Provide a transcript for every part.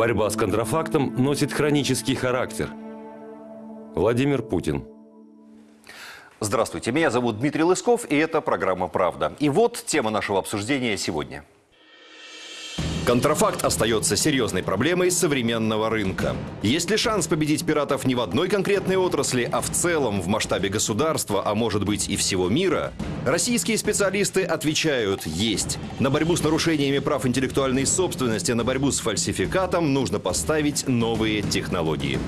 Борьба с контрафактом носит хронический характер. Владимир Путин. Здравствуйте, меня зовут Дмитрий Лысков, и это программа «Правда». И вот тема нашего обсуждения сегодня. Контрафакт остается серьезной проблемой современного рынка. Есть ли шанс победить пиратов не в одной конкретной отрасли, а в целом в масштабе государства, а может быть и всего мира? Российские специалисты отвечают «есть». На борьбу с нарушениями прав интеллектуальной собственности, на борьбу с фальсификатом нужно поставить новые технологии.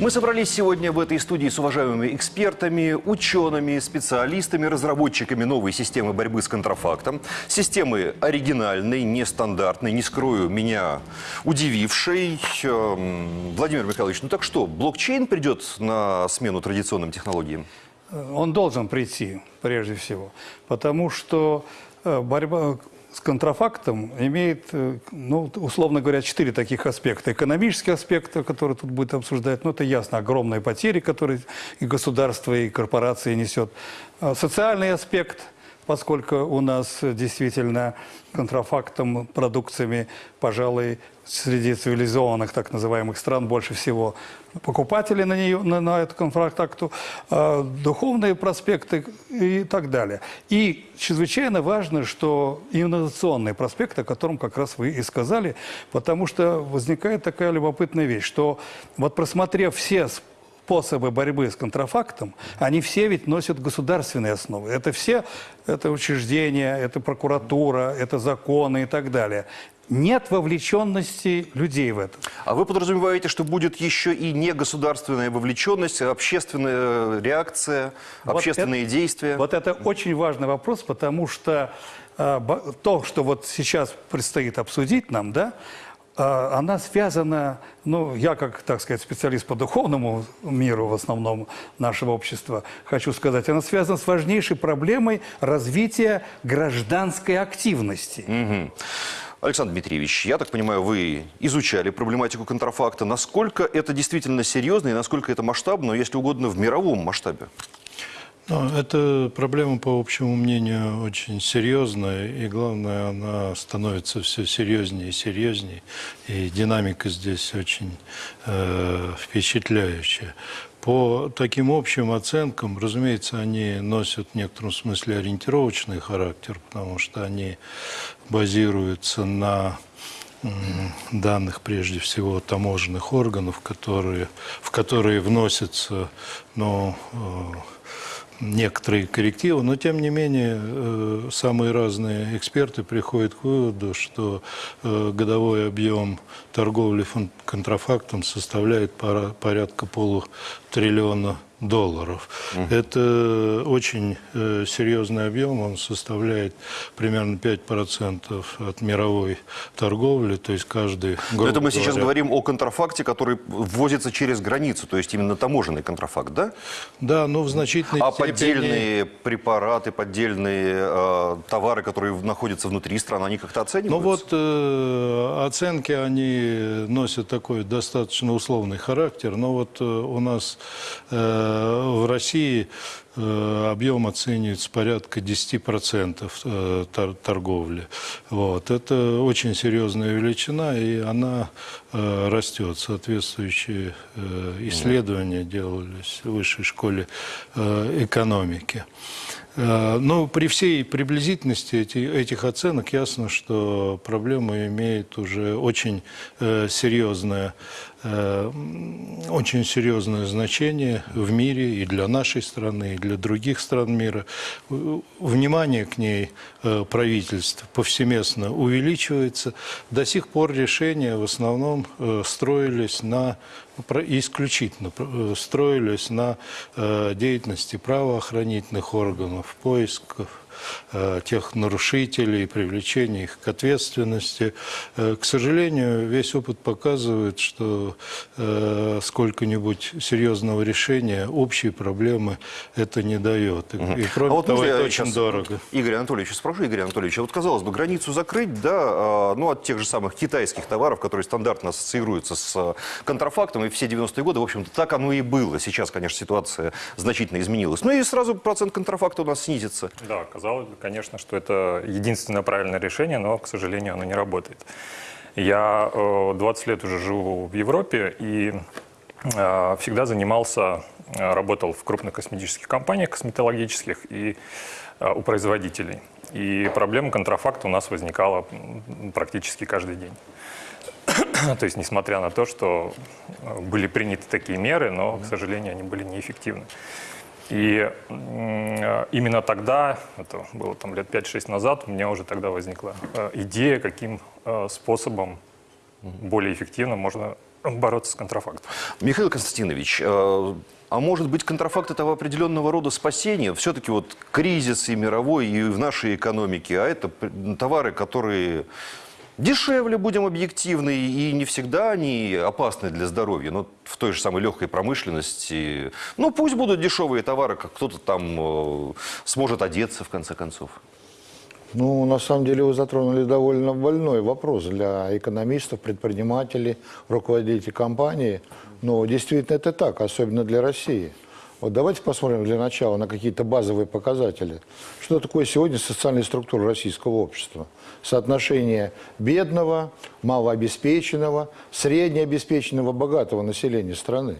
Мы собрались сегодня в этой студии с уважаемыми экспертами, учеными, специалистами, разработчиками новой системы борьбы с контрафактом. Системы оригинальной, нестандартной, не скрою, меня удивившей. Эм, Владимир Михайлович, ну так что, блокчейн придет на смену традиционным технологиям? Он должен прийти, прежде всего, потому что э, борьба с контрафактом имеет, э, ну, условно говоря, четыре таких аспекта. Экономический аспект, который тут будет обсуждать, ну, это ясно, огромные потери, которые и государство, и корпорации несет. А социальный аспект – поскольку у нас действительно контрафактом, продукциями, пожалуй, среди цивилизованных так называемых стран больше всего покупателей на, нее, на, на эту контракту, э, духовные проспекты и так далее. И чрезвычайно важно, что инновационный проспект, о котором как раз вы и сказали, потому что возникает такая любопытная вещь, что вот просмотрев все способы борьбы с контрафактом, они все ведь носят государственные основы. Это все, это учреждения, это прокуратура, это законы и так далее. Нет вовлеченности людей в это. А вы подразумеваете, что будет еще и не государственная вовлеченность, а общественная реакция, вот общественные это, действия? Вот это очень важный вопрос, потому что э, то, что вот сейчас предстоит обсудить нам, да, а, она связана, ну, я как, так сказать, специалист по духовному миру в основном нашего общества, хочу сказать, она связана с важнейшей проблемой развития гражданской активности. Угу. Александр Дмитриевич, я так понимаю, вы изучали проблематику контрафакта. Насколько это действительно серьезно и насколько это масштабно, если угодно, в мировом масштабе? Ну, эта проблема, по общему мнению, очень серьезная, и главное, она становится все серьезнее и серьезнее, и динамика здесь очень э, впечатляющая. По таким общим оценкам, разумеется, они носят в некотором смысле ориентировочный характер, потому что они базируются на данных, прежде всего, таможенных органов, которые, в которые вносятся ну, э, некоторые коррективы, но тем не менее э, самые разные эксперты приходят к выводу, что э, годовой объем торговли контрафактом составляет порядка полутриллиона долларов. Угу. Это очень э, серьезный объем, он составляет примерно 5% от мировой торговли, то есть каждый... Но это мы сейчас говорим о контрафакте, который ввозится через границу, то есть именно таможенный контрафакт, да? Да, но в значительной а степени... А поддельные препараты, поддельные э, товары, которые находятся внутри страны, они как-то оцениваются? Ну вот э, оценки, они носят такой достаточно условный характер, но вот э, у нас... Э, в России э, объем оценивается порядка 10% э, торговли. Вот. Это очень серьезная величина, и она э, растет. Соответствующие исследования делались в высшей школе экономики. Но при всей приблизительности этих оценок ясно, что проблема имеет уже очень серьезное Э, очень серьезное значение в мире и для нашей страны, и для других стран мира. Внимание к ней э, правительств повсеместно увеличивается. До сих пор решения в основном э, строились на исключительно строились на деятельности правоохранительных органов, поисков Э, тех нарушителей, привлечения их к ответственности. Э, к сожалению, весь опыт показывает, что э, сколько-нибудь серьезного решения общей проблемы это не дает. И, кроме а вот того, это очень дорого. Игорь Анатольевич, спрошу, Игорь Анатольевич, а вот казалось бы, границу закрыть, да, а, ну, от тех же самых китайских товаров, которые стандартно ассоциируются с контрафактом, и все 90-е годы, в общем-то, так оно и было. Сейчас, конечно, ситуация значительно изменилась. Ну и сразу процент контрафакта у нас снизится. Да, казалось бы, конечно, что это единственное правильное решение, но, к сожалению, оно не работает. Я э, 20 лет уже живу в Европе и э, всегда занимался, э, работал в крупных косметических компаниях косметологических и э, у производителей. И проблема контрафакта у нас возникала практически каждый день. То есть, несмотря на то, что э, были приняты такие меры, но, к сожалению, они были неэффективны. И именно тогда, это было там лет 5-6 назад, у меня уже тогда возникла э, идея, каким э, способом более эффективно можно бороться с контрафактом. Михаил Константинович, э, а может быть контрафакт это определенного рода спасение? Все-таки вот кризис и мировой, и в нашей экономике, а это товары, которые дешевле, будем объективны, и не всегда они опасны для здоровья. Но в той же самой легкой промышленности, ну пусть будут дешевые товары, как кто-то там э, сможет одеться в конце концов. Ну, на самом деле вы затронули довольно больной вопрос для экономистов, предпринимателей, руководителей компаний. Но действительно это так, особенно для России. Вот давайте посмотрим для начала на какие-то базовые показатели. Что такое сегодня социальная структура российского общества? Соотношение бедного, малообеспеченного, среднеобеспеченного, богатого населения страны.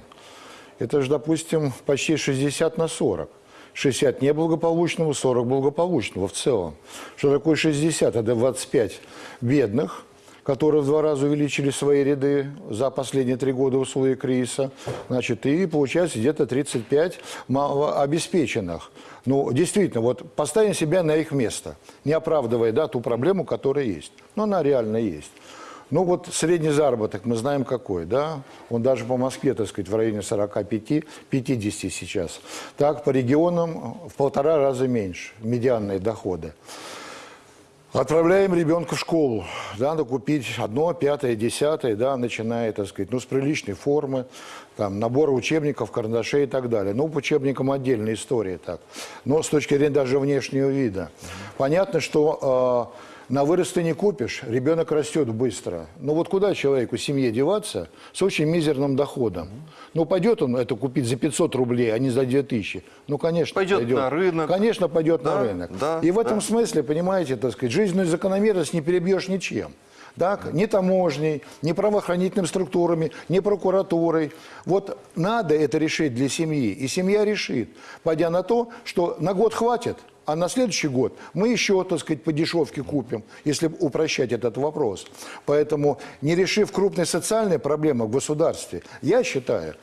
Это же, допустим, почти 60 на 40. 60 неблагополучного, 40 благополучного в целом. Что такое 60? Это 25 бедных, которые в два раза увеличили свои ряды за последние три года в кризиса. Значит, и получается где-то 35 малообеспеченных. Ну, действительно, вот поставим себя на их место, не оправдывая да, ту проблему, которая есть. Но она реально есть. Ну вот средний заработок мы знаем какой, да? Он даже по Москве, так сказать, в районе 45-50 сейчас. Так, по регионам в полтора раза меньше медианные доходы. Отправляем ребенка в школу, да, надо купить одно, пятое, десятое, да, начиная, так сказать, ну, с приличной формы, там, набора учебников, карандашей и так далее. Ну, по учебникам отдельная история так. Но с точки зрения даже внешнего вида. Понятно, что э, на вырост ты не купишь, ребенок растет быстро. Ну вот куда человеку, семье деваться с очень мизерным доходом? Ну пойдет он это купить за 500 рублей, а не за 2000? Ну, конечно, Пойдет на рынок. Конечно, пойдет Да, на рынок. да, И в этом да. смысле, понимаете, так сказать, жизненную закономерность не перебьешь ничем. Так? Ни таможней, ни правоохранительными структурами, ни прокуратурой. Вот надо это решить для семьи, и семья решит, пойдя на то, что на год хватит, а на следующий год мы еще, так сказать, по дешевке купим, если упрощать этот вопрос. Поэтому, не решив крупные социальные проблемы в государстве, я считаю,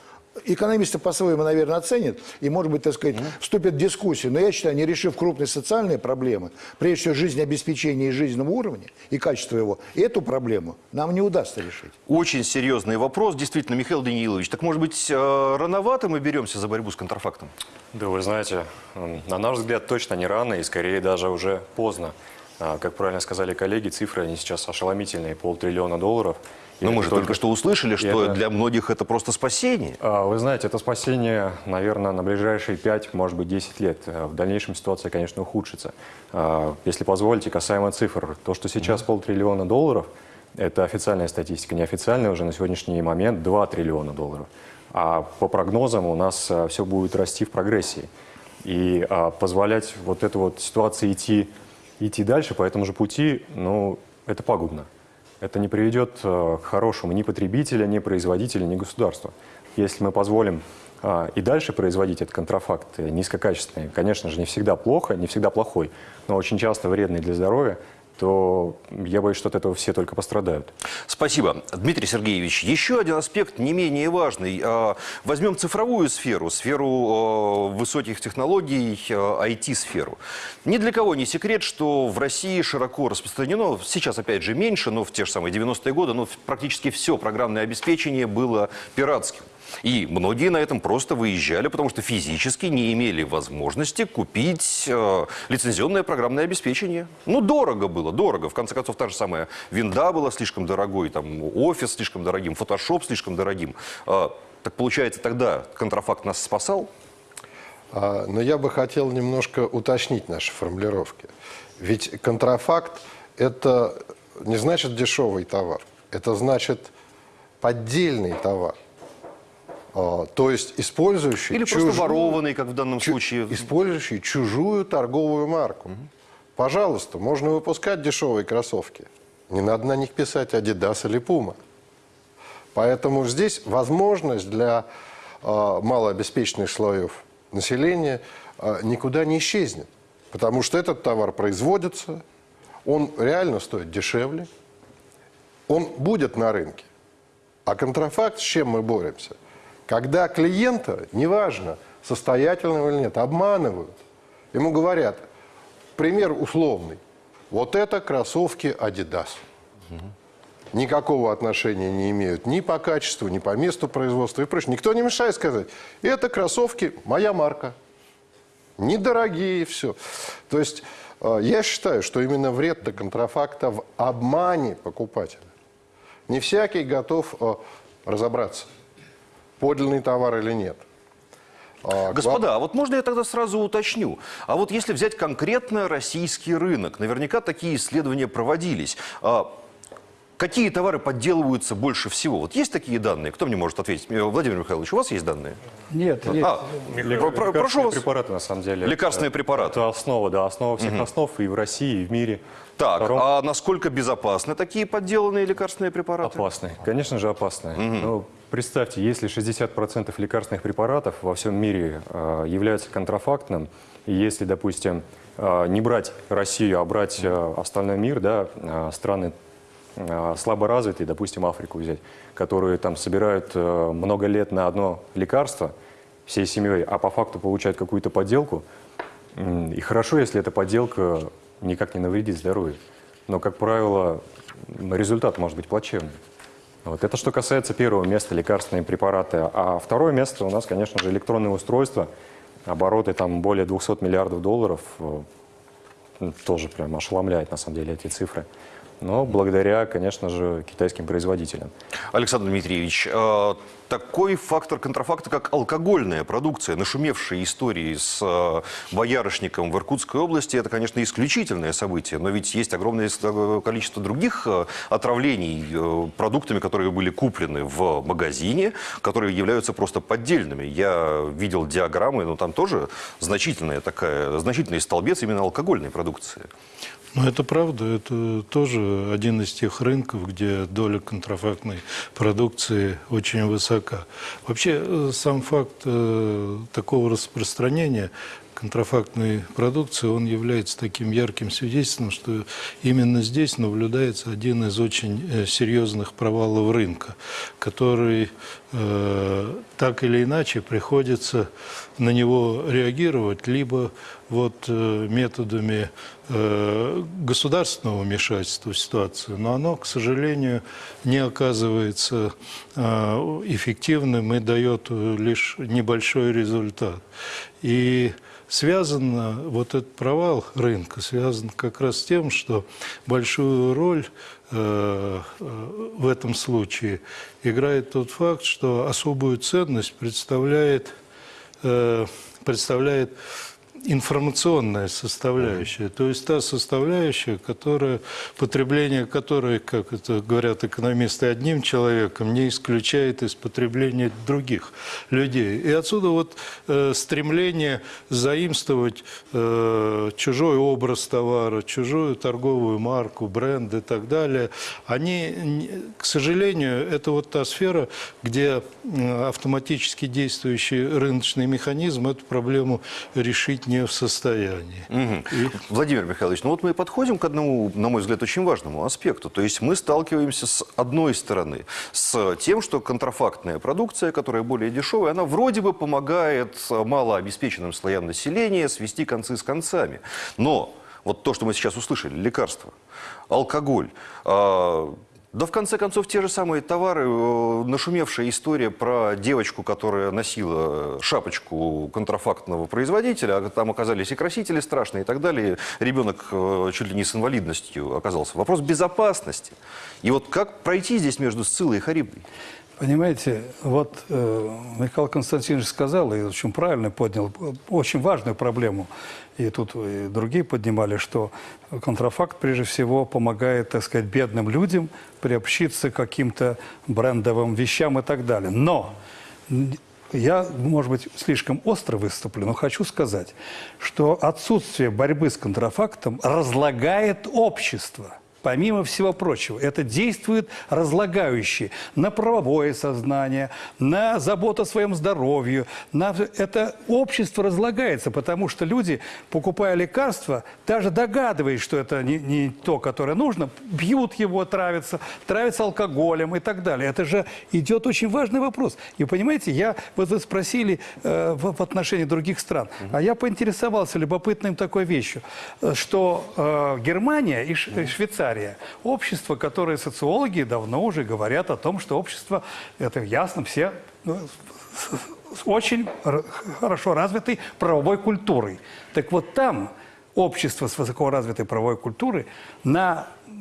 Экономисты по-своему, наверное, оценят и, может быть, так сказать, вступят в дискуссию. Но я считаю, не решив крупные социальные проблемы, прежде всего жизнеобеспечения и жизненного уровня и качества его, эту проблему нам не удастся решить. Очень серьезный вопрос, действительно, Михаил Даниилович. Так, может быть, э, рановато мы беремся за борьбу с контрафактом? Да, вы знаете, на наш взгляд, точно не рано и скорее даже уже поздно. А, Как правильно сказали коллеги, цифры они сейчас ошеломительные, полтриллиона долларов. Но Ну, мы же только что услышали, что это- для многих это просто спасение. А, Вы знаете, это спасение, наверное, на ближайшие 5, может быть, 10 лет. А В дальнейшем ситуация, конечно, ухудшится. А, Если позволите, касаемо цифр, то, что сейчас полтриллиона долларов, это официальная статистика, неофициальная уже на сегодняшний момент 2 триллиона долларов. А по прогнозам у нас все будет расти в прогрессии. И а, позволять вот этой вот ситуации идти, идти дальше по этому же пути, ну, это пагубно. Это не приведет э, к хорошему ни потребителя, ни производителя, ни государства. Если мы позволим а, и дальше производить этот контрафакт низкокачественный, конечно же, не всегда плохо, не всегда плохой, но очень часто вредный для здоровья, то я боюсь, что от этого все только пострадают. Спасибо. Дмитрий Сергеевич, еще один аспект не менее важный. А, Возьмем цифровую сферу, сферу э, высоких технологий, IT-сферу. Ни для кого не секрет, что в России широко распространено, сейчас опять же меньше, но в те же самые 90-е годы, но практически все программное обеспечение было пиратским. И многие на этом просто выезжали, потому что физически не имели возможности купить э, лицензионное программное обеспечение. Ну, дорого было, дорого. В конце концов, та же самая винда была слишком дорогой, там, офис слишком дорогим, фотошоп слишком дорогим. А, так получается, тогда контрафакт нас спасал? А, Но я бы хотел немножко уточнить наши формулировки. Ведь контрафакт – это не значит дешевый товар, это значит поддельный товар. А, То есть использующий, Или просто чужую- ворованный, как в данном чу- случае? использующий чужую торговую марку. Пожалуйста, можно выпускать дешевые кроссовки. Не надо на них писать Adidas или Puma. Поэтому здесь возможность для э, малообеспеченных слоев населения э, никуда не исчезнет. Потому что этот товар производится, он реально стоит дешевле, он будет на рынке. А контрафакт, с чем мы боремся? Когда клиента, неважно, состоятельного или нет, обманывают. Ему говорят, пример условный, вот это кроссовки Adidas. Никакого отношения не имеют ни по качеству, ни по месту производства и прочее. Никто не мешает сказать, это кроссовки моя марка. Недорогие, все. То есть э, я считаю, что именно вред-то контрафакта в обмане покупателя. Не всякий готов э, разобраться, подлинный товар или нет. А, Господа, а вот можно я тогда сразу уточню? А вот если взять конкретно российский рынок, наверняка такие исследования проводились. А Какие товары подделываются больше всего? Вот есть такие данные? Кто мне может ответить? Э, Владимир Михайлович, у вас есть данные? Нет, нет. А, про- прошу вас. препараты, на самом деле. Лекарственные Э, препараты. Это основа, да, основа всех основ и в России, и в мире. Так, Втором- а насколько безопасны такие подделанные лекарственные препараты? Опасные, конечно же опасные. Ну, представьте, если 60% лекарственных препаратов во всем мире э, являются контрафактным, и если, допустим, э, не брать Россию, а брать э, остальной мир, да, страны э, слабо развитые, допустим, Африку взять, которые там собирают много лет на одно лекарство всей семьей, а по факту получают какую-то подделку, И хорошо, если эта подделка никак не навредит здоровью. Но, как правило, результат может быть плачевным. Вот. Это что касается первого места, лекарственные препараты. А второе место у нас, конечно же, электронные устройства. Обороты там более 200 миллиардов долларов. Э, Тоже прям ошеломляет, на самом деле, эти цифры. Но благодаря, конечно же, китайским производителям. Александр Дмитриевич, э, такой фактор контрафакта, как алкогольная продукция, нашумевшие истории с э, боярышником в Иркутской области, это, конечно, исключительное событие, но ведь есть огромное э, количество других отравлений продуктами, которые были куплены в магазине, которые являются просто поддельными. Я видел диаграммы, но там тоже значительная такая, значительный столбец именно алкогольной продукции. Ну, это правда. Это тоже один из тех рынков, где доля контрафактной продукции очень высока. Вообще, э, сам факт э, такого распространения контрафактной продукции, он является таким ярким свидетельством, что именно здесь наблюдается один из очень э, серьезных провалов рынка, который э, так или иначе приходится на него реагировать либо вот э, методами э, государственного вмешательства в ситуацию, но оно, к сожалению, не оказывается эффективным и дает лишь небольшой результат. И связан вот этот провал рынка связан как раз с тем, что большую роль э, э, в этом случае играет тот факт, что особую ценность представляет, э, представляет информационная составляющая, то есть та составляющая, которая, потребление которой, как это говорят экономисты, одним человеком не исключает из потребления других людей. И отсюда вот э, стремление заимствовать э, чужой образ товара, чужую торговую марку, бренд и так далее, они, к сожалению, это вот та сфера, где автоматически действующий рыночный механизм эту проблему решить не в состоянии. И- Владимир Михайлович, ну вот мы и подходим к одному, на мой взгляд, очень важному аспекту. То есть мы сталкиваемся с одной стороны с тем, что контрафактная продукция, которая более дешевая, она вроде бы помогает малообеспеченным слоям населения свести концы с концами. Но вот то, что мы сейчас услышали, лекарства, алкоголь, а, да в конце концов те же самые товары, э, нашумевшая история про девочку, которая носила шапочку контрафактного производителя, а там оказались и красители страшные и так далее. Ребенок э, чуть ли не с инвалидностью оказался. Вопрос безопасности. И вот как пройти здесь между Сциллой и Харибдой? Понимаете, вот э, Михаил Константинович сказал, и очень правильно поднял, э, очень важную проблему, и тут и другие поднимали, что контрафакт прежде всего помогает, так сказать, бедным людям приобщиться к каким-то брендовым вещам и так далее. Но я, может быть, слишком остро выступлю, но хочу сказать, что отсутствие борьбы с контрафактом разлагает общество. Помимо всего прочего, это действует разлагающие на правовое сознание, на заботу о своем здоровье. На... Это общество разлагается, потому что люди, покупая лекарства, даже догадываясь, что это не, не то, которое нужно, пьют его, травятся, травятся алкоголем и так далее. Это же идет очень важный вопрос. И понимаете, я, вот вы спросили э, в, в отношении других стран, а я поинтересовался любопытным такой вещью, э, что э, Германия и Ш- и Швейцария, общество, которое социологи давно уже говорят о том, что общество, это ясно, все ну, с- очень хорошо развитой правовой культурой. Так вот там общество с высокоразвитой правовой культурой на, э,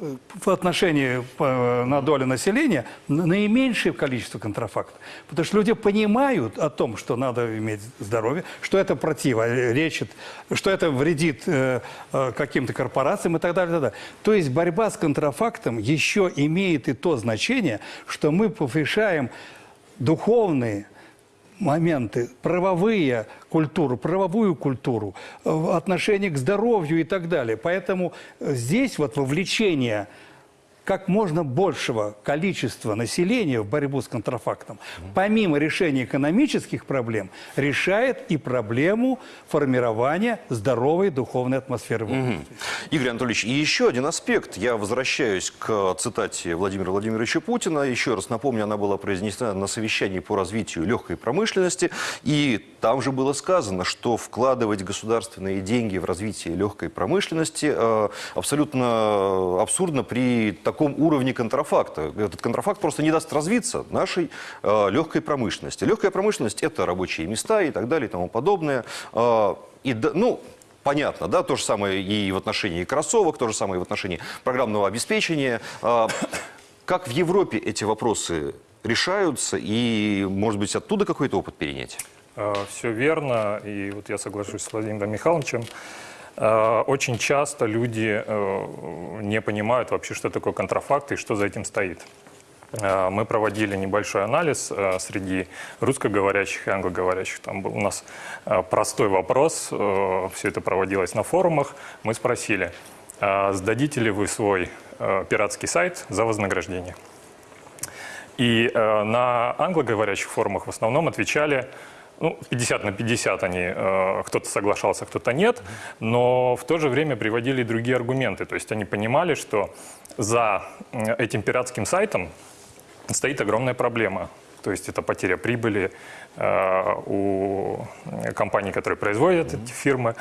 э, в отношении э, на долю населения на- наименьшее количество контрафактов. Потому что люди понимают о том, что надо иметь здоровье, что это противоречит, что это вредит каким-то корпорациям и так далее, и так далее. То есть борьба с контрафактом еще имеет и то значение, что мы повышаем духовные моменты, правовые культуру, правовую культуру, э, в отношении к здоровью и так далее. Поэтому э, здесь вот вовлечение как можно большего количества населения в борьбу с контрафактом, помимо решения экономических проблем, решает и проблему формирования здоровой духовной атмосферы в обществе. Игорь Анатольевич, и еще один аспект. Я возвращаюсь к цитате Владимира Владимировича Путина. Еще раз напомню, она была произнесена на совещании по развитию легкой промышленности. И там же было сказано, что вкладывать государственные деньги в развитие легкой промышленности э, абсолютно абсурдно при таком уровне контрафакта. Этот контрафакт просто не даст развиться нашей э, легкой промышленности. Легкая промышленность – это рабочие места и так далее и тому подобное. Э, и, ну, Понятно, да, то же самое и в отношении кроссовок, то же самое и в отношении программного обеспечения. А, Как в Европе эти вопросы решаются и, может быть, оттуда какой-то опыт перенять? Все верно, и вот я соглашусь с Владимиром Михайловичем. Э, Очень часто люди э, не понимают вообще, что такое контрафакт и что за этим стоит. Э, Мы проводили небольшой анализ среди русскоговорящих и англоговорящих. Там был у нас простой вопрос, все это проводилось на форумах. Мы спросили, э, сдадите ли вы свой пиратский сайт за вознаграждение? И на англоговорящих форумах в основном отвечали, ну, 50 на 50 они, э, кто-то соглашался, кто-то нет, но в то же время приводили другие аргументы. То есть они понимали, что за этим пиратским сайтом стоит огромная проблема. То есть это потеря прибыли э, у компаний, которые производят эти фирмы,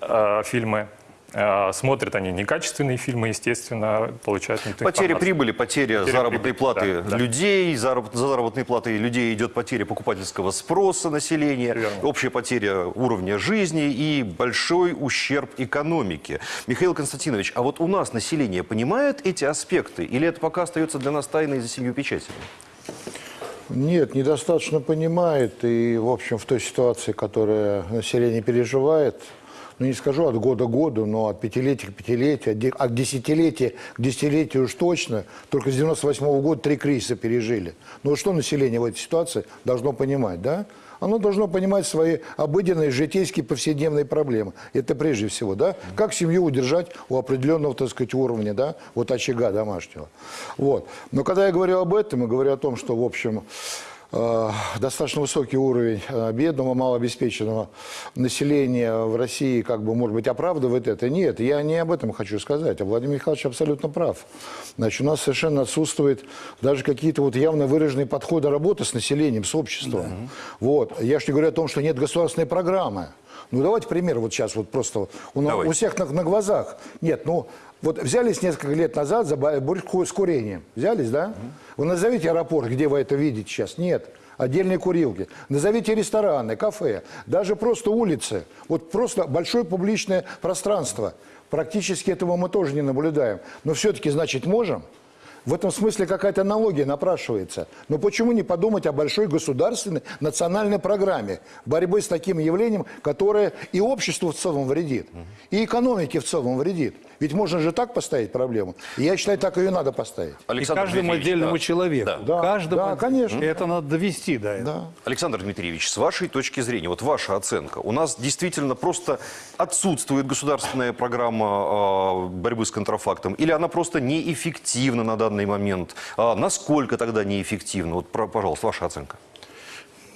э, фильмы. Э, смотрят они некачественные фильмы, естественно, получают не ту Потеря информацию. прибыли, потеря, Потеря заработной прибыли, платы да, да. людей, заработ- за заработной платой людей идет потеря покупательского спроса населения, Верно. общая потеря уровня жизни и большой ущерб экономике. Михаил Константинович, а вот у нас население понимает эти аспекты или это пока остается для нас тайной за семью печатями? Нет, недостаточно понимает. И, в общем, в той ситуации, которая население переживает, ну, не скажу от года к году, но от пятилетия к пятилетию, от де- от десятилетия к десятилетию уж точно. Только с 98 года три кризиса пережили. Ну, что население в этой ситуации должно понимать, да? Оно должно понимать свои обыденные, житейские, повседневные проблемы. Это прежде всего, да? Как семью удержать у определенного, так сказать, уровня, да? Вот очага домашнего. Вот. Но когда я говорю об этом, и говорю о том, что, в общем, достаточно высокий уровень э, бедного, малообеспеченного населения в России, как бы, может быть, оправдывает это. Нет, я не об этом хочу сказать. А Владимир Михайлович абсолютно прав. Значит, у нас совершенно отсутствуют даже какие-то вот явно выраженные подходы работы с населением, с обществом. Вот. Я же не говорю о том, что нет государственной программы. Ну, давайте пример вот сейчас вот просто у, у всех на, на глазах. Нет, ну, вот взялись несколько лет назад за бо- борьбу с курением. Взялись, да? Вы назовите аэропорт, где вы это видите сейчас. Нет. Отдельные курилки. Назовите рестораны, кафе, даже просто улицы. Вот просто большое публичное пространство. Практически этого мы тоже не наблюдаем. Но все-таки, значит, можем? В этом смысле какая-то аналогия напрашивается. Но почему не подумать о большой государственной национальной программе борьбы с таким явлением, которое и обществу в целом вредит, и экономике в целом вредит? Ведь можно же так поставить проблему. И я считаю, так ее надо поставить. И Александр каждому Дмитриевич, отдельному да. человеку. Да, Каждому да, отдельно. конечно. И это надо довести до этого. Да. Александр Дмитриевич, с вашей точки зрения, вот ваша оценка, у нас действительно просто отсутствует государственная программа э, борьбы с контрафактом, или она просто неэффективна на данный момент? А насколько тогда неэффективна? Вот, пожалуйста, ваша оценка.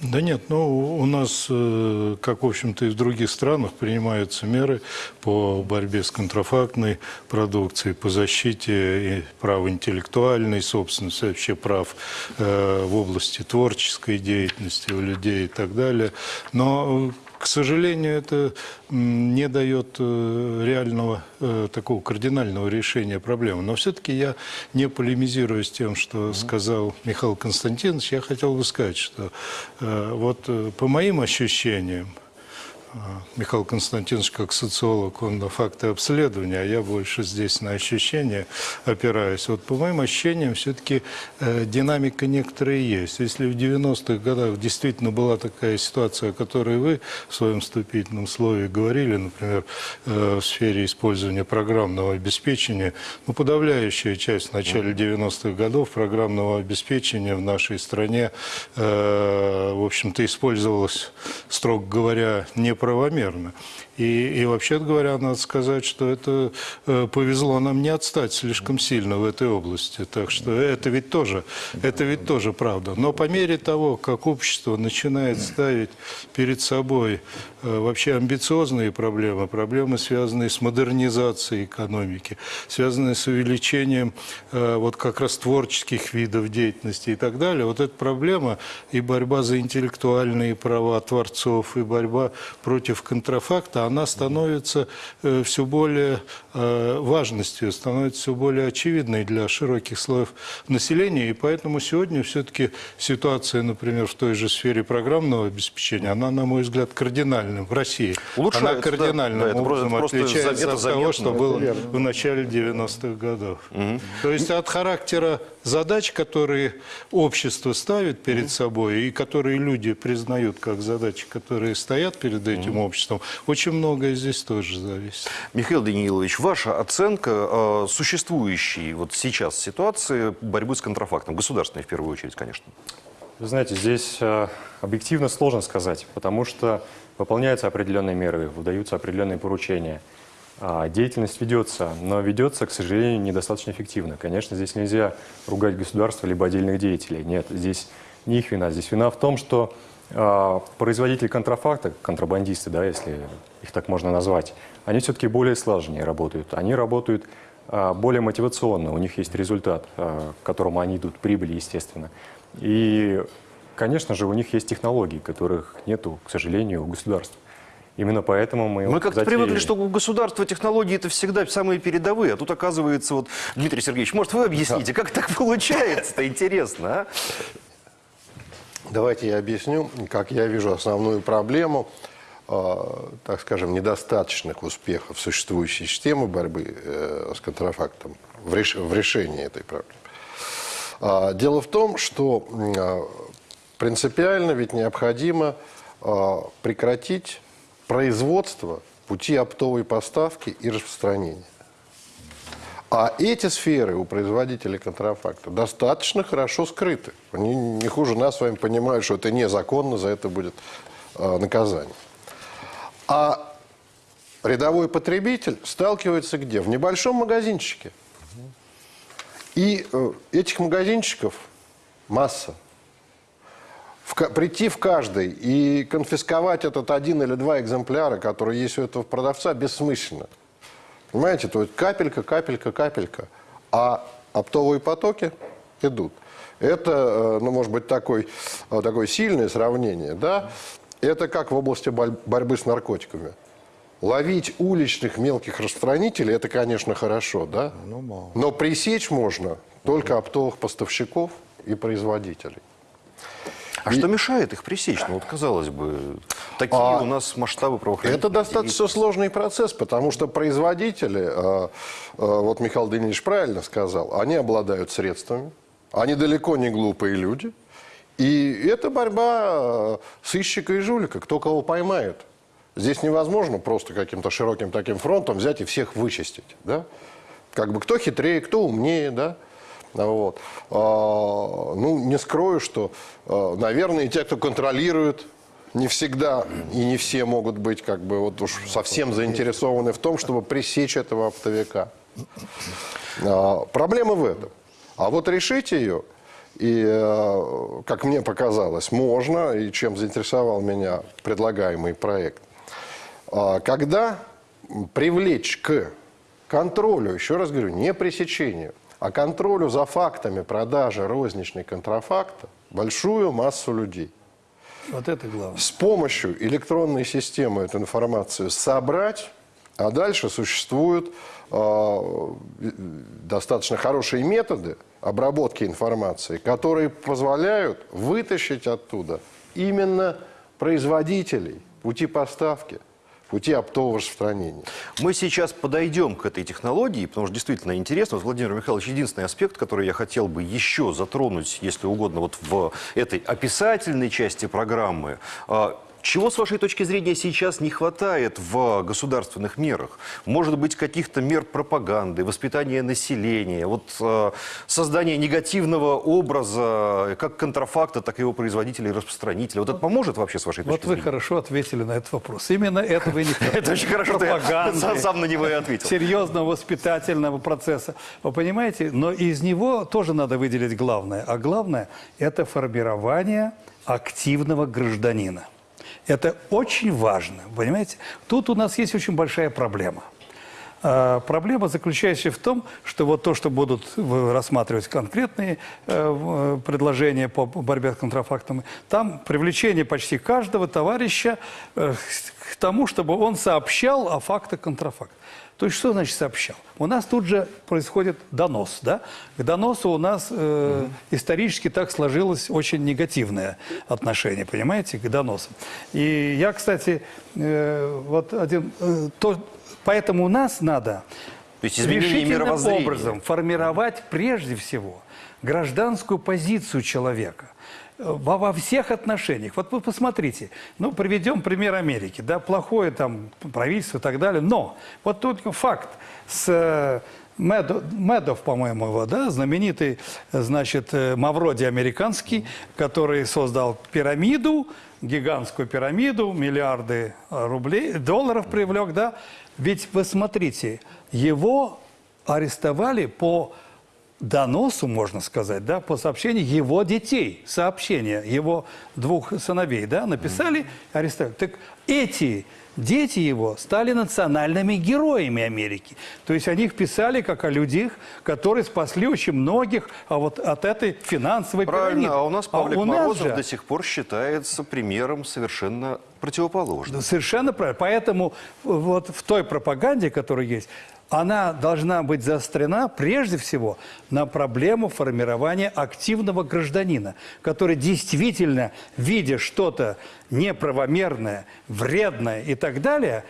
Да нет, ну у нас, э, как в общем-то и в других странах, принимаются меры по борьбе с контрафактной продукцией, по защите прав интеллектуальной собственности, вообще прав э, в области творческой деятельности у людей и так далее. Но, э, к сожалению, это не дает э, реального э, такого кардинального решения проблемы. Но все-таки я не полемизирую с тем, что сказал Михаил Константинович. Я хотел бы сказать, что э, вот по моим ощущениям, Михаил Константинович как социолог, он на факты обследования, а я больше здесь на ощущения опираюсь. Вот по моим ощущениям все-таки э, динамика некоторая есть. Если в 90-х годах действительно была такая ситуация, о которой вы в своем вступительном слове говорили, например, э, в сфере использования программного обеспечения, ну, подавляющая часть в начале 90-х годов программного обеспечения в нашей стране, э, в общем-то, использовалась, строго говоря, неправомерно. И, и вообще говоря, надо сказать, что это э, повезло нам не отстать слишком сильно в этой области. Так что это ведь тоже, это ведь тоже правда. Но по мере того, как общество начинает ставить перед собой э, вообще амбициозные проблемы, проблемы, связанные с модернизацией экономики, связанные с увеличением э, вот как раз творческих видов деятельности и так далее, вот эта проблема и борьба за интеллектуальные права творцов, и борьба против контрафакта, она становится э, все более э, важностью, становится все более очевидной для широких слоев населения. И поэтому сегодня все-таки ситуация, например, в той же сфере программного обеспечения, она, на мой взгляд, кардинальна в России. Улучшается, она кардинальным Да, это образом просто отличается это от того, заметно. что было в начале 90-х годов. То есть от характера задач, которые общество ставит перед собой и которые люди признают как задачи, которые стоят перед этим обществом, очень многое здесь тоже зависит. Михаил Даниилович, ваша оценка э, существующей вот сейчас ситуации борьбы с контрафактом, государственной в первую очередь, конечно. Вы знаете, здесь э, объективно сложно сказать, потому что выполняются определенные меры, выдаются определенные поручения. А, Деятельность ведется, но ведется, к сожалению, недостаточно эффективно. Конечно, здесь нельзя ругать государство либо отдельных деятелей. Нет, здесь не их вина. Здесь вина в том, что а, производители контрафакта, контрабандисты, да, если их так можно назвать, они все-таки более слаженнее работают. Они работают а, более мотивационно, у них есть результат, к которому они идут, прибыль, естественно. И, конечно же, у них есть технологии, которых нету, к сожалению, у государства. Именно поэтому мы... Мы как-то затеяли. привыкли, что у государства технологии это всегда самые передовые, а тут оказывается, вот, Дмитрий Сергеевич, может, вы объясните, как так получается-то, интересно, а? Давайте я объясню, как я вижу основную проблему, э, так скажем, недостаточных успехов существующей системы борьбы э, с контрафактом в, реш- в решении этой проблемы. А, Дело в том, что а, принципиально ведь необходимо а, прекратить производство пути оптовой поставки и распространения. А эти сферы у производителей контрафакта достаточно хорошо скрыты. Они не хуже нас с вами понимают, что это незаконно, за это будет э, наказание. А рядовой потребитель сталкивается где? В небольшом магазинчике. И э, этих магазинчиков масса. В прийти в каждый и конфисковать этот один или два экземпляра, которые есть у этого продавца, бессмысленно. Понимаете, то есть капелька, капелька, капелька. А оптовые потоки идут. Это, э, ну, может быть, такой, э, такое сильное сравнение, да? Это как в области борьбы с наркотиками. Ловить уличных мелких распространителей, это, конечно, хорошо, да? Но пресечь можно только оптовых поставщиков и производителей. А что мешает их пресечь? Ну, вот, казалось бы, такие А у нас масштабы правоохранительных Это достаточно сложный процесс, потому что производители, э, э, вот Михаил Данилович правильно сказал, они обладают средствами, они далеко не глупые люди, и это борьба э, сыщика и жулика, кто кого поймает. Здесь невозможно просто каким-то широким таким фронтом взять и всех вычистить. Да? Как бы кто хитрее, кто умнее, да? Вот. А, ну, не скрою, что, а, наверное, и те, кто контролирует, не всегда и не все могут быть как бы вот уж совсем заинтересованы в том, чтобы пресечь этого оптовика. А, Проблема в этом. А вот решить ее, и, как мне показалось, можно, и чем заинтересовал меня предлагаемый проект, когда привлечь к контролю, еще раз говорю, не пресечению, а контролю за фактами продажи розничной контрафакта большую массу людей Вот это главное. с помощью электронной системы эту информацию собрать, а дальше существуют э, достаточно хорошие методы обработки информации, которые позволяют вытащить оттуда именно производителей пути поставки, пути оптового распространения. Мы сейчас подойдем к этой технологии, потому что действительно интересно. Вот, Владимир Михайлович, единственный аспект, который я хотел бы еще затронуть, если угодно, вот в этой описательной части программы. Чего, с вашей точки зрения, сейчас не хватает в государственных мерах? Может быть, каких-то мер пропаганды, воспитания населения, вот, э, создания негативного образа как контрафакта, так и его производителей и распространителей. Вот это поможет вообще, с вашей точки Вот вы зрения? хорошо ответили на этот вопрос. Именно этого и не хватает. Это очень хорошо, что сам на него и ответил. серьезного воспитательного процесса. Вы понимаете? Но из него тоже надо выделить главное. А главное – это формирование активного гражданина. Это очень важно, понимаете? Тут у нас есть очень большая проблема. А, Проблема заключающаяся в том, что вот то, что будут рассматривать конкретные э, э, предложения по борьбе с контрафактом, там привлечение почти каждого товарища э, к тому, чтобы он сообщал о фактах контрафакта. То есть что значит сообщал? У нас тут же происходит донос, да? К доносу у нас э, исторически так сложилось очень негативное отношение, понимаете, к доносам. И я, кстати, э, вот один, э, то, поэтому у нас надо То есть решительным образом формировать прежде всего гражданскую позицию человека во, во всех отношениях. Вот вы посмотрите, ну, приведем пример Америки, да, плохое там правительство и так далее, но вот только факт с э, Медо- Медов, по-моему, его, да, знаменитый, значит, э, Мавроди американский, который создал пирамиду, гигантскую пирамиду, миллиарды рублей, долларов привлек, да. Ведь вы смотрите, его арестовали по доносу, можно сказать, да, по сообщению его детей, сообщения его двух сыновей, да, написали, арестовали. Так эти дети его стали национальными героями Америки. То есть о них писали как о людях, которые спасли очень многих а вот от этой финансовой Правильно, пирамиды. а у нас Павлик у нас Морозов же- до сих пор считается примером совершенно противоположным. Да, Совершенно правильно. Поэтому вот в той пропаганде, которая есть, она должна быть заострена прежде всего на проблему формирования активного гражданина, который действительно, видя что-то неправомерное, вредное и так далее,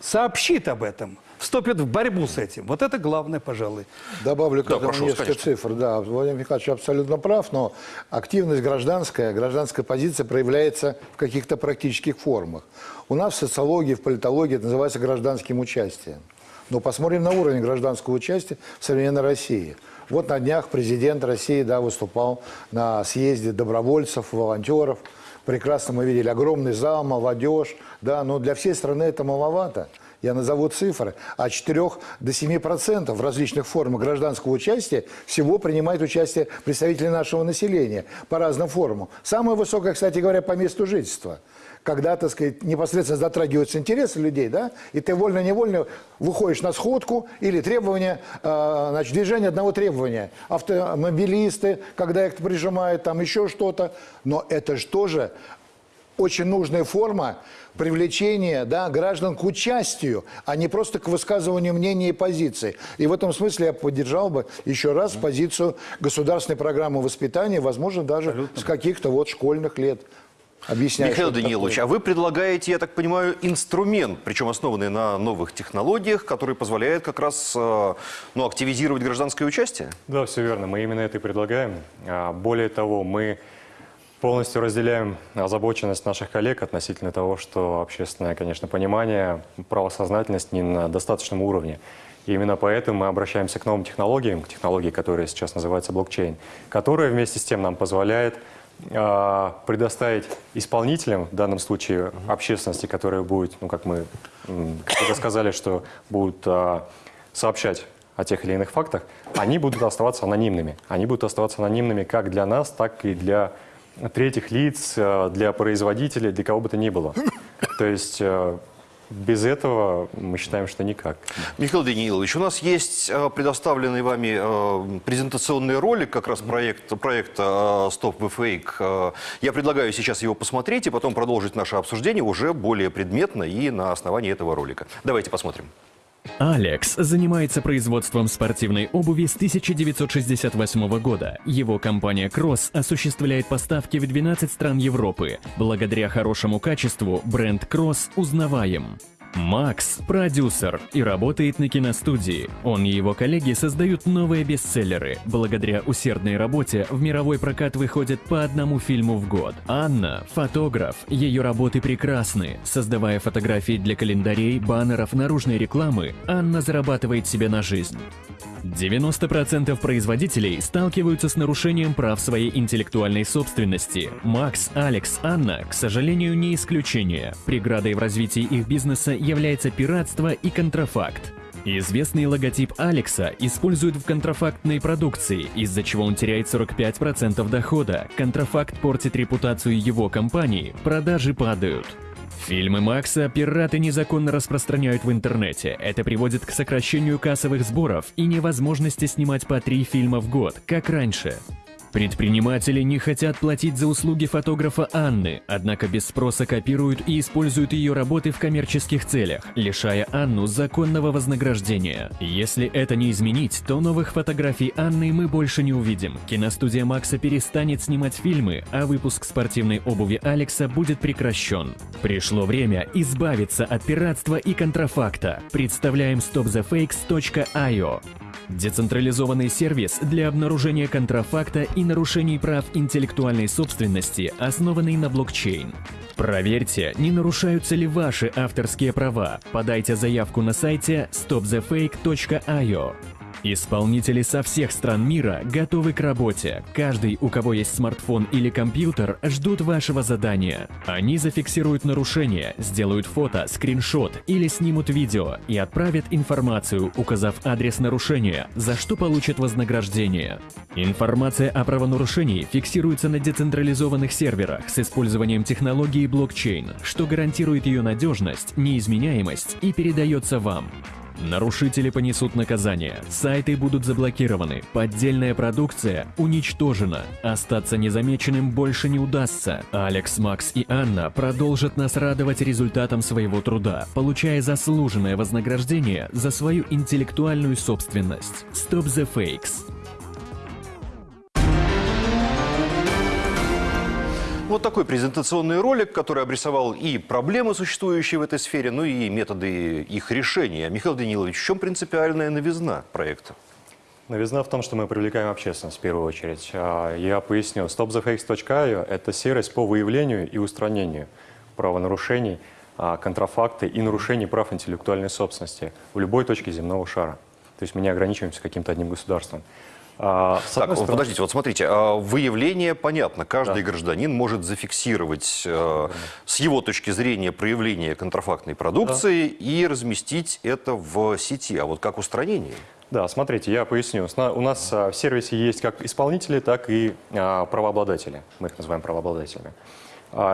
сообщит об этом, вступит в борьбу с этим. Вот это главное, пожалуй. Добавлю к Да, этому прошу, несколько конечно. цифр. Да, Владимир Михайлович абсолютно прав, но активность гражданская, гражданская позиция проявляется в каких-то практических формах. У нас в социологии, в политологии это называется гражданским участием. Но посмотрим на уровень гражданского участия в современной России. Вот на днях президент России да, выступал на съезде добровольцев, волонтеров. Прекрасно мы видели огромный зал, молодежь. Да, но для всей страны это маловато. Я назову цифры. От 4 до 7 процентов в различных формах гражданского участия всего принимает участие представители нашего населения по разным формам. Самое высокое, кстати говоря, по месту жительства. Когда, так сказать, непосредственно затрагиваются интересы людей, да, и ты вольно-невольно выходишь на сходку или требования, э, значит, движение одного требования. Автомобилисты, когда их прижимают, там еще что-то. Но это же тоже очень нужная форма привлечения да, граждан к участию, а не просто к высказыванию мнений и позиций. И в этом смысле я поддержал бы еще раз позицию государственной программы воспитания, возможно, даже с каких-то вот школьных лет. Объясняю, Михаил Данилович, такое. а вы предлагаете, я так понимаю, инструмент, причем основанный на новых технологиях, который позволяет как раз э, ну, активизировать гражданское участие? Да, все верно. Мы именно это и предлагаем. А, Более того, мы Полностью разделяем озабоченность наших коллег относительно того, что общественное, конечно, понимание, правосознательность не на достаточном уровне. И именно поэтому мы обращаемся к новым технологиям, к технологии, которая сейчас называется блокчейн, которая вместе с тем нам позволяет э, предоставить исполнителям, в данном случае общественности, которая будет, ну, как мы как сказали, что будут э, сообщать о тех или иных фактах, они будут оставаться анонимными. Они будут оставаться анонимными как для нас, так и для третьих лиц, э, для производителей, для кого бы то ни было. То есть э, без этого мы считаем, что никак. Михаил Даниилович, у нас есть э, предоставленный вами презентационный ролик как раз проект, проекта Stop the Fake. Я предлагаю сейчас его посмотреть и потом продолжить наше обсуждение уже более предметно и на основании этого ролика. Давайте посмотрим. Алекс занимается производством спортивной обуви с 1968 года. Его компания Cross осуществляет поставки в 12 стран Европы. Благодаря хорошему качеству бренд Cross узнаваем. Макс – продюсер и работает на киностудии. Он и его коллеги создают новые бестселлеры. Благодаря усердной работе в мировой прокат выходит по одному фильму в год. Анна – фотограф. Ее работы прекрасны. Создавая фотографии для календарей, баннеров, наружной рекламы, Анна зарабатывает себе на жизнь. 90% производителей сталкиваются с нарушением прав своей интеллектуальной собственности. Макс, Алекс, Анна, к сожалению, не исключение. Преградой в развитии их бизнеса является пиратство и контрафакт. Известный логотип Алекса используют в контрафактной продукции, из-за чего он теряет 45% дохода. Контрафакт портит репутацию его компании, продажи падают. Фильмы Макса пираты незаконно распространяют в интернете. Это приводит к сокращению кассовых сборов и невозможности снимать по три фильма в год, как раньше. Предприниматели не хотят платить за услуги фотографа Анны, однако без спроса копируют и используют ее работы в коммерческих целях, лишая Анну законного вознаграждения. Если это не изменить, то новых фотографий Анны мы больше не увидим. Киностудия Макса перестанет снимать фильмы, а выпуск спортивной обуви Алекса будет прекращен. Пришло время избавиться от пиратства и контрафакта. Представляем stopthefakes.io. Децентрализованный сервис для обнаружения контрафакта и нарушений прав интеллектуальной собственности, основанный на блокчейн. Проверьте, не нарушаются ли ваши авторские права. Подайте заявку на сайте stopthefake.io. Исполнители со всех стран мира готовы к работе. Каждый, у кого есть смартфон или компьютер, ждут вашего задания. Они зафиксируют нарушение, сделают фото, скриншот или снимут видео и отправят информацию, указав адрес нарушения, за что получат вознаграждение. Информация о правонарушении фиксируется на децентрализованных серверах с использованием технологии блокчейн, что гарантирует ее надежность, неизменяемость и передается вам. Нарушители понесут наказание, сайты будут заблокированы, поддельная продукция уничтожена. Остаться незамеченным больше не удастся. Алекс, Макс и Анна продолжат нас радовать результатом своего труда, получая заслуженное вознаграждение за свою интеллектуальную собственность. Stop the Fakes. Вот такой презентационный ролик, который обрисовал и проблемы, существующие в этой сфере, ну и методы их решения. Михаил Данилович, в чем принципиальная новизна проекта? Новизна в том, что мы привлекаем общественность в первую очередь. А, Я поясню. StopTheFakes.io – это сервис по выявлению и устранению правонарушений, а, контрафакта и нарушений прав интеллектуальной собственности в любой точке земного шара. То есть мы не ограничиваемся каким-то одним государством. А, Так, стороны- подождите, вот смотрите, а, выявление понятно, каждый гражданин может зафиксировать э, с его точки зрения проявление контрафактной продукции и разместить это в сети. А вот как устранение? Да, смотрите, я поясню. У нас а, в сервисе есть как исполнители, так и а, правообладатели. Мы их называем правообладателями.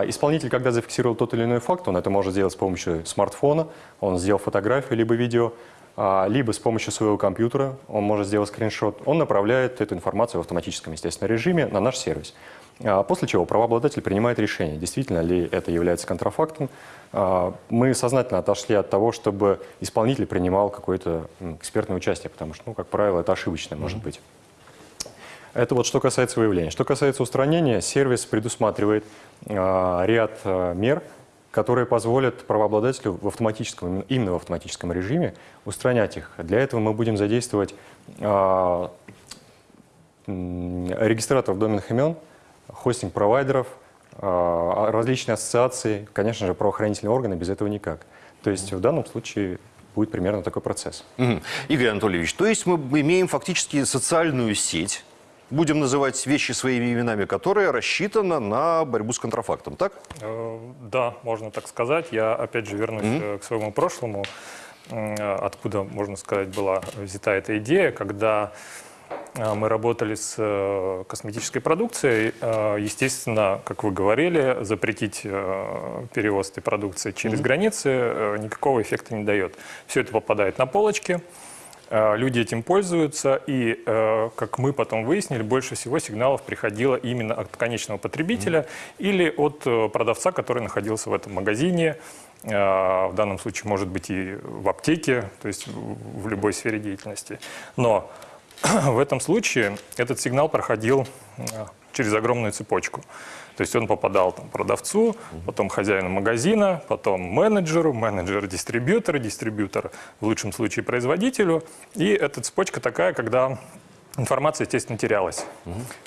Исполнитель, когда зафиксировал тот или иной факт, он это может сделать с помощью смартфона, он сделал фотографию либо видео, либо с помощью своего компьютера, он может сделать скриншот, он направляет эту информацию в автоматическом, естественно, режиме на наш сервис. А, После чего правообладатель принимает решение, действительно ли это является контрафактом. А, Мы сознательно отошли от того, чтобы исполнитель принимал какое-то экспертное участие, потому что, ну, как правило, это ошибочное может быть. Это вот что касается выявления. Что касается устранения, сервис предусматривает а, ряд а, мер, которые позволят правообладателю в автоматическом, именно в автоматическом режиме устранять их. Для этого мы будем задействовать а, м, регистраторов доменных имен, хостинг-провайдеров, а, различные ассоциации, конечно же, правоохранительные органы, без этого никак. То есть в данном случае будет примерно такой процесс. Мгм. Игорь Анатольевич, то есть мы имеем фактически социальную сеть, будем называть вещи своими именами, которая рассчитана на борьбу с контрафактом, так? Э, Да, можно так сказать. Я опять же вернусь э, к своему прошлому, откуда, можно сказать, была взята эта идея, когда э, мы работали с косметической продукцией. Естественно, как вы говорили, запретить перевоз этой продукции через границы э, никакого эффекта не дает. Все это попадает на полочки. Э, Люди этим пользуются, и, э, как мы потом выяснили, больше всего сигналов приходило именно от конечного потребителя или от э, продавца, который находился в этом магазине. В данном случае, может быть, и в аптеке, то есть в любой сфере деятельности. Но в этом случае этот сигнал проходил через огромную цепочку. То есть он попадал там, продавцу, потом хозяину магазина, потом менеджеру, менеджер дистрибьютор, дистрибьютор в лучшем случае производителю. И эта цепочка такая, когда информация, естественно, терялась.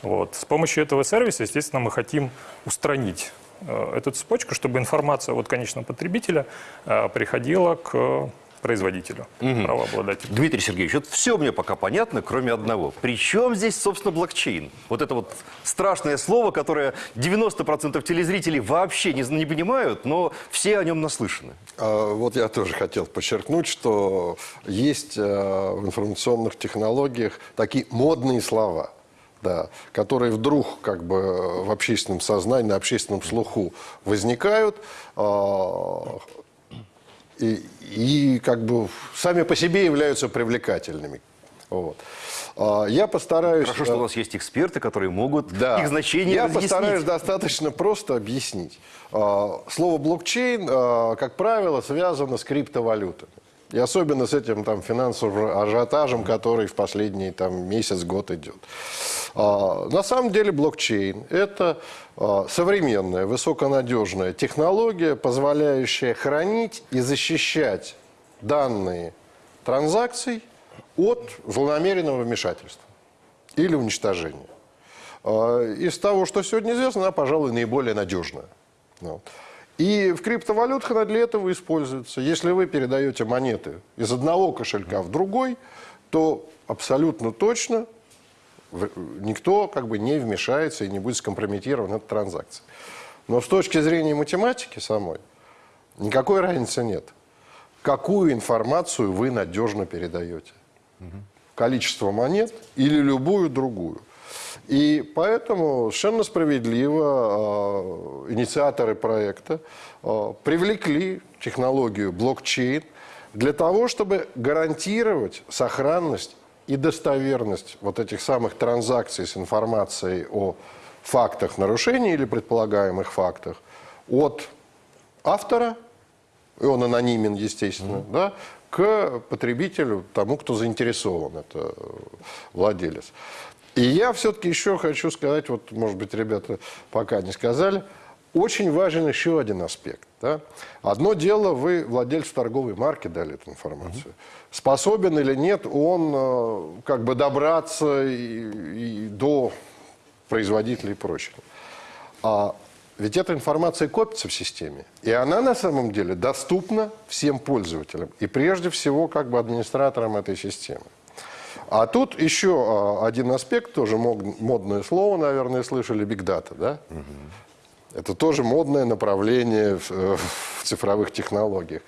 Вот. С помощью этого сервиса, естественно, мы хотим устранить э, эту цепочку, чтобы информация от конечного потребителя э, приходила к производителю, правообладателю. Дмитрий Сергеевич, вот все мне пока понятно, кроме одного. Причем здесь, собственно, блокчейн? Вот это вот страшное слово, которое 90% телезрителей вообще не, не понимают, но все о нем наслышаны. А, Вот я тоже хотел подчеркнуть, что есть э, в информационных технологиях такие модные слова, да, которые вдруг как бы в общественном сознании, на общественном слуху возникают а, и, и как бы сами по себе являются привлекательными. Вот. А, Я постараюсь... Хорошо, что э, у нас есть эксперты, которые могут да. их значение Я разъяснить. постараюсь достаточно просто объяснить. А, Слово блокчейн, а, как правило, связано с криптовалютами. И особенно с этим там, финансовым ажиотажем, который в последний там, месяц-год идет. А, На самом деле блокчейн – это а, современная, высоконадежная технология, позволяющая хранить и защищать данные транзакций от злонамеренного вмешательства или уничтожения. А, Из того, что сегодня известно, она, пожалуй, наиболее надежная. Ну. И в криптовалютах она для этого используется. Если вы передаете монеты из одного кошелька в другой, то абсолютно точно никто как бы не вмешается и не будет скомпрометирован эта транзакция. Но с точки зрения математики самой никакой разницы нет. Какую информацию вы надежно передаете? Количество монет или любую другую? И поэтому совершенно справедливо э, инициаторы проекта э, привлекли технологию блокчейн для того, чтобы гарантировать сохранность и достоверность вот этих самых транзакций с информацией о фактах нарушений или предполагаемых фактах от автора, и он анонимен, естественно, да, к потребителю, тому, кто заинтересован, это э, владелец. И я все-таки еще хочу сказать, вот, может быть, ребята пока не сказали, очень важен еще один аспект. Да? Одно дело, вы владельцу торговой марки дали эту информацию. Способен или нет он э, как бы добраться и, и до производителей и прочего. А ведь эта информация копится в системе, и она на самом деле доступна всем пользователям, и прежде всего как бы администраторам этой системы. А тут еще а, один аспект, тоже модное слово, наверное, слышали, data, да? Это тоже модное направление в, э, в цифровых технологиях.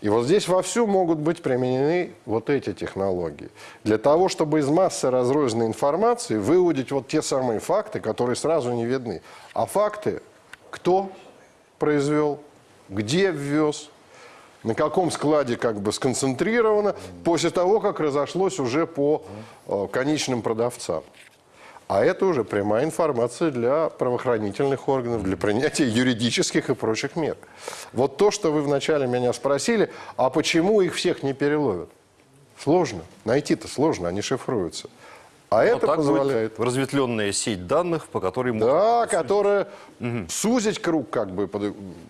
И вот здесь вовсю могут быть применены вот эти технологии. Для того, чтобы из массы разрозненной информации выудить вот те самые факты, которые сразу не видны. А факты, кто произвел, где ввез, на каком складе как бы сконцентрировано, после того, как разошлось уже по э, конечным продавцам. А это уже прямая информация для правоохранительных органов, для принятия юридических и прочих мер. Вот то, что вы вначале меня спросили, а почему их всех не переловят? Сложно. Найти-то сложно, они шифруются. А Вот это позволяет... будет разветвленная сеть данных, по которой можно... Да, которая сузить круг, как бы,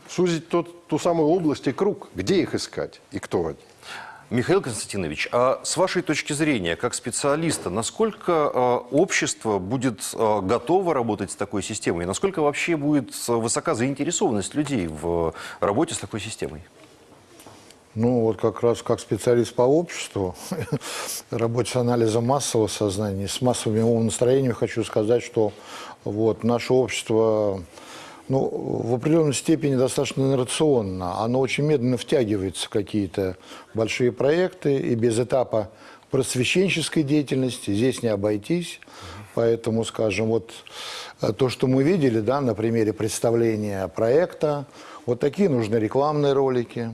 сузить тот, ту самую область и круг, где их искать и кто они. Михаил Константинович, а с вашей точки зрения, как специалиста, насколько э, общество будет э, готово работать с такой системой? И насколько вообще будет э, высока заинтересованность людей в работе с такой системой? Ну, вот как раз как специалист по обществу, работе с анализом массового сознания, с массовыми умонастроениями, хочу сказать, что вот наше общество ну, в определенной степени достаточно инерционно. Оно очень медленно втягивается в какие-то большие проекты, и без этапа просвещенческой деятельности здесь не обойтись. Поэтому, скажем, вот э, то, что мы видели, да, на примере представления проекта, вот такие нужны рекламные ролики,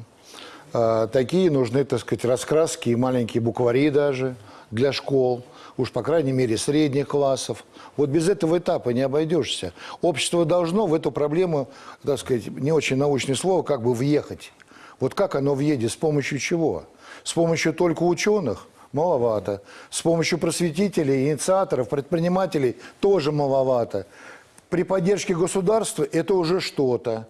такие нужны, так сказать, раскраски и маленькие буквари даже для школ, уж по крайней мере средних классов. Вот без этого этапа не обойдешься. Общество должно в эту проблему, так сказать, не очень научное слово, как бы въехать. Вот как оно въедет, с помощью чего? С помощью только ученых? Маловато. С помощью просветителей, инициаторов, предпринимателей тоже маловато. При поддержке государства это уже что-то.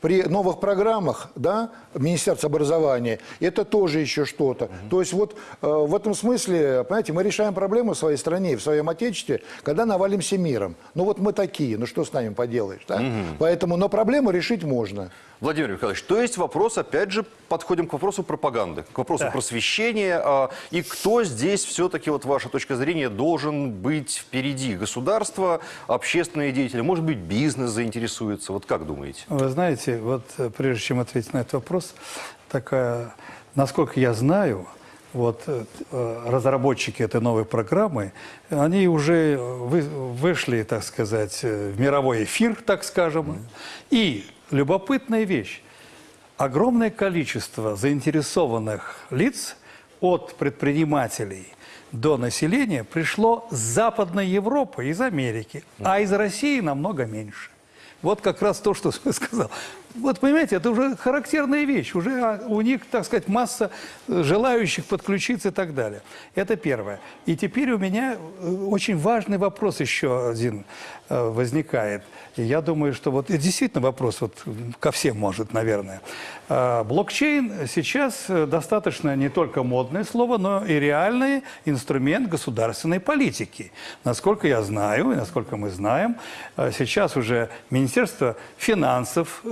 При новых программах, да, Министерства образования, это тоже еще что-то. То есть вот э, в этом смысле, понимаете, мы решаем проблему в своей стране, и в своем отечестве, когда навалимся миром. Ну вот мы такие, ну что с нами поделаешь, да? Поэтому, но проблему решить можно. Владимир Михайлович, то есть вопрос, опять же, подходим к вопросу пропаганды, к вопросу просвещения. а, И кто здесь все-таки, вот ваша точка зрения, должен быть впереди? Государство, общественные деятели, может быть, бизнес заинтересуется? Вот как думаете? Вы знаете, вот э, прежде чем ответить на этот вопрос, такая, насколько я знаю, вот э, э, разработчики этой новой программы, они уже вы- вышли, так сказать, в мировой эфир, так скажем. И любопытная вещь. Огромное количество заинтересованных лиц от предпринимателей до населения пришло с Западной Европы, из Америки, а из России намного меньше. Вот как раз то, что сказал. Вот понимаете, это уже характерная вещь. Уже а, у них, так сказать, масса э, желающих подключиться и так далее. Это первое. И теперь у меня э, очень важный вопрос еще один э, возникает. Я думаю, что вот это действительно вопрос вот ко всем может, наверное. А, Блокчейн сейчас достаточно не только модное слово, но и реальный инструмент государственной политики. Насколько я знаю, и насколько мы знаем, сейчас уже Министерство финансов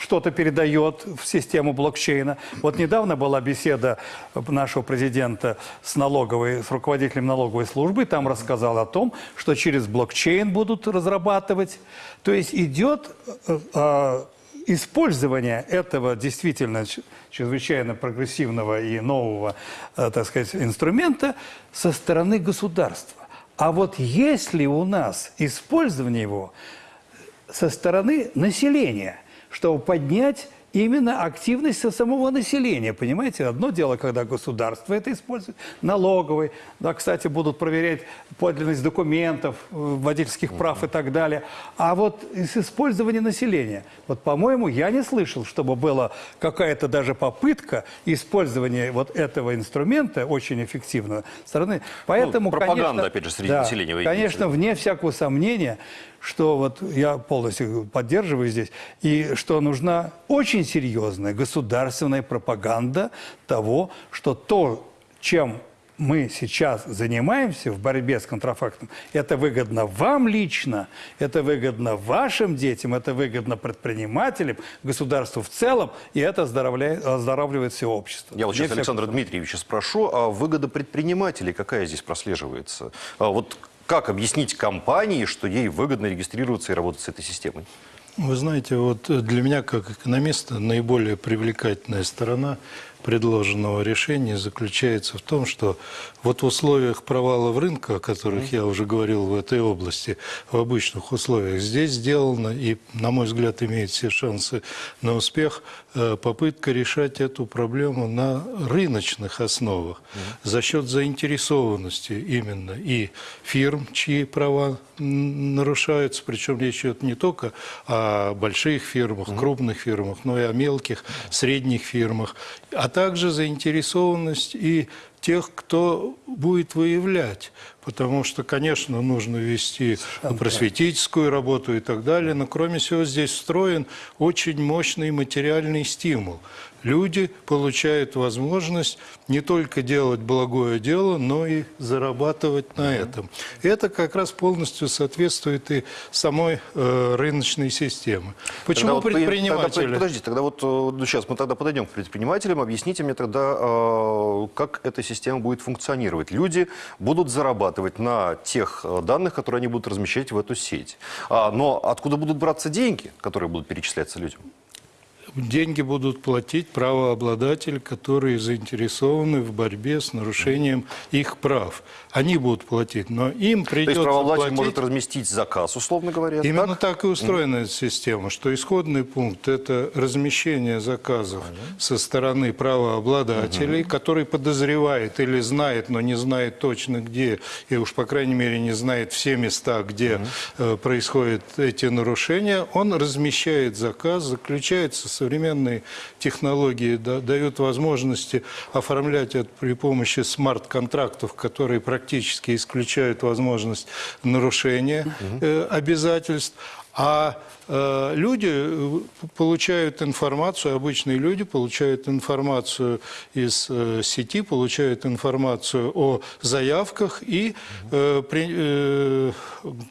что-то передает в систему блокчейна. Вот недавно была беседа нашего президента с налоговой, с руководителем налоговой службы, там рассказал о том, что через блокчейн будут разрабатывать. То есть идет э, э, использование этого действительно чрезвычайно прогрессивного и нового, э, так сказать, инструмента со стороны государства. А вот если у нас использование его со стороны населения, чтобы поднять именно активность со самого населения. Понимаете, одно дело, когда государство это использует, налоговый, да, кстати, будут проверять подлинность документов, водительских прав и так далее. А вот с использования населения, вот, по-моему, я не слышал, чтобы была какая-то даже попытка использования вот этого инструмента, очень эффективного, стороны. Поэтому, пропаганда, конечно, опять же, среди да, населения Конечно, вне всякого сомнения, что вот я полностью поддерживаю здесь, и что нужна очень серьезная государственная пропаганда того, что то, чем мы сейчас занимаемся в борьбе с контрафактом, это выгодно вам лично, это выгодно вашим детям, это выгодно предпринимателям, государству в целом, и это оздоровляет, оздоравливает все общество. Я вот сейчас Александра Дмитриевича спрошу, а выгода предпринимателей какая здесь прослеживается? А вот как объяснить компании, что ей выгодно регистрироваться и работать с этой системой? Вы знаете, вот для меня, как экономиста, наиболее привлекательная сторона предложенного решения заключается в том, что вот в условиях провала в рынка, о которых я уже говорил в этой области, в обычных условиях, здесь сделано и, на мой взгляд, имеет все шансы на успех э, попытка решать эту проблему на рыночных основах за счет заинтересованности именно и фирм, чьи права нарушаются, причем речь идет не только о больших фирмах, крупных фирмах, но и о мелких, средних фирмах, а также заинтересованность и тех, кто будет выявлять. Потому что, конечно, нужно вести просветительскую работу и так далее, но кроме всего здесь встроен очень мощный материальный стимул. Люди получают возможность не только делать благое дело, но и зарабатывать на этом. Это как раз полностью соответствует и самой э, рыночной системе. Почему Тогда предприниматели... Тогда, подождите, тогда вот э, ну, сейчас мы тогда подойдем к предпринимателям. Объясните мне тогда, э, как эта система будет функционировать. Люди будут зарабатывать на тех э, данных, которые они будут размещать в эту сеть. А, но откуда будут браться деньги, которые будут перечисляться людям? Деньги будут платить правообладатели, которые заинтересованы в борьбе с нарушением их прав. Они будут платить, но им То придется есть правообладатель платить... может разместить заказ, условно говоря. Именно так? так, и устроена эта система, что исходный пункт – это размещение заказов со стороны правообладателей, который подозревает или знает, но не знает точно где, и уж, по крайней мере, не знает все места, где э, происходят эти нарушения. Он размещает заказ, заключается современные технологии, да- дают возможности оформлять это при помощи смарт-контрактов, которые практически исключают возможность нарушения э, обязательств. А люди э, получают информацию, обычные люди получают информацию из э, сети, получают информацию о заявках и э, э,